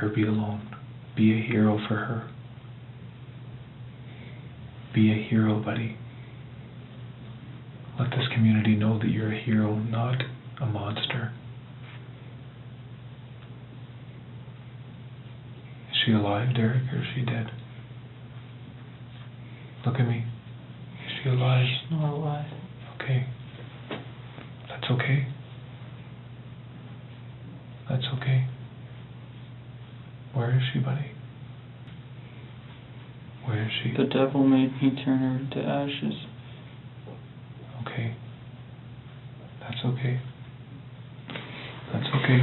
her be alone. Be a hero for her. Be a hero, buddy. Let this community know that you're a hero, not a monster. Is she alive, Derek, or is she dead? Look at me. Is she alive? She's not alive. Okay. That's okay. That's okay. Where is she, buddy? Where is she? The devil made me turn her into ashes. Okay. That's okay. That's okay.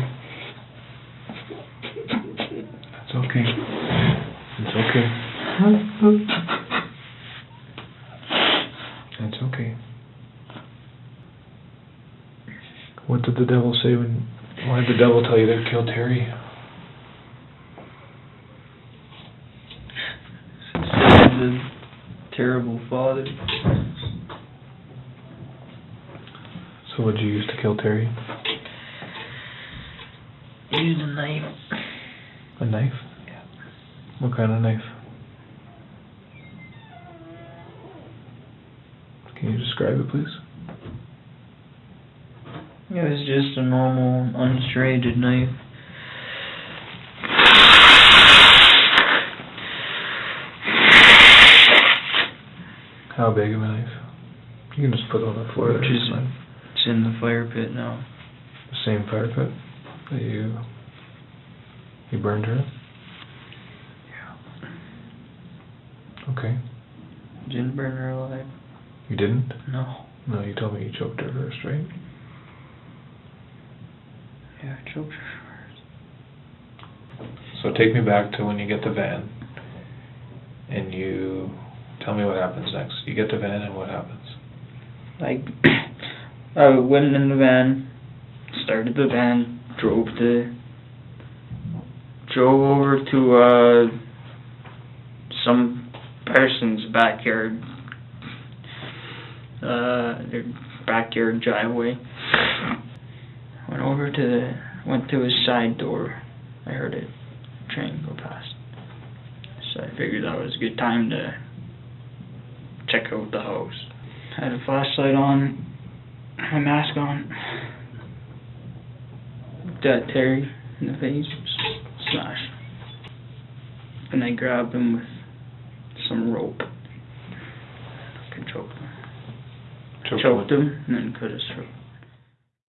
That's okay. It's okay. That's okay. What did the devil say when, why did the devil tell you to kill Terry? The terrible father. So what'd you use to kill Terry? Use a knife. A knife? Yeah. What kind of knife? Can you describe it, please? It was just a normal, unserrated knife. How big of a knife? You can just put it on the floor there. Which it's is- fine. It's in the fire pit now. The same fire pit that you you burned her. in? Okay. Didn't burn her alive. You didn't? No. No, you told me you choked her first, right? Yeah, I choked her first. So take me back to when you get the van, and you tell me what happens next. You get the van, and what happens? Like, I went in the van, started the van, drove to, drove over to, uh, some person's backyard, uh, their backyard driveway. Went over to the, went to his side door, I heard a train go past. So I figured that was a good time to check out the house. Had a flashlight on, my mask on. At Terry in the face, smash. And I grabbed him with some rope. I could choke him. Choked Choked him. him and then cut his throat.